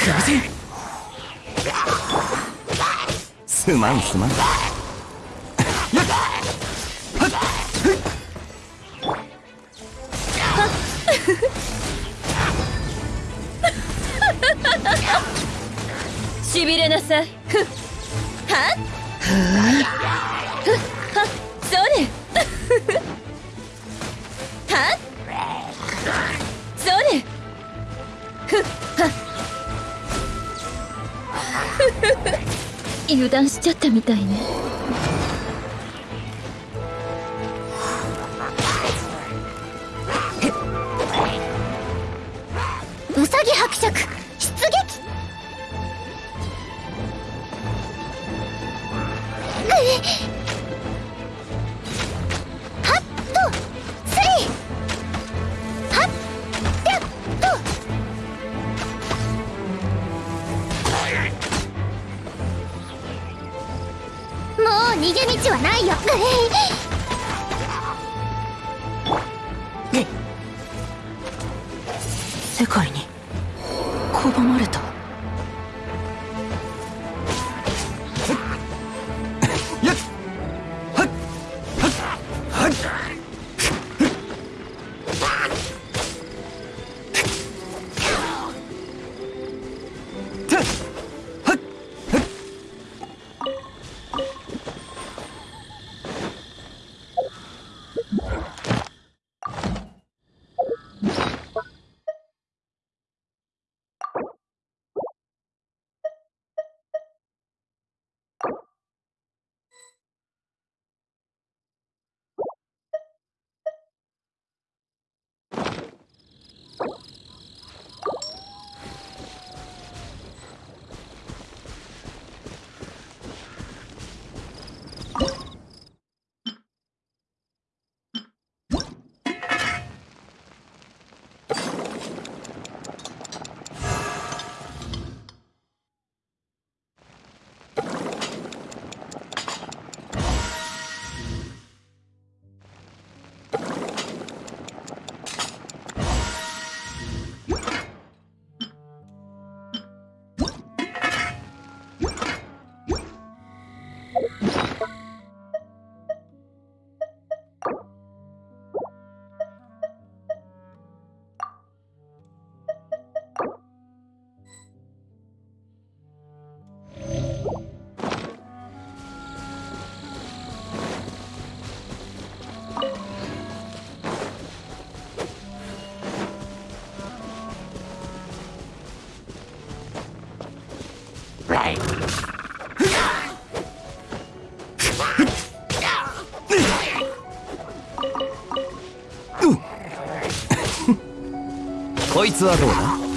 せすまんすまん。しびれなさい。ふっは？っふっは？っそれはっそれふっ。油断しちゃったみたいね。うさぎ伯爵。逃げ道はないよ。世界に拒まれた。こいつはどうだ？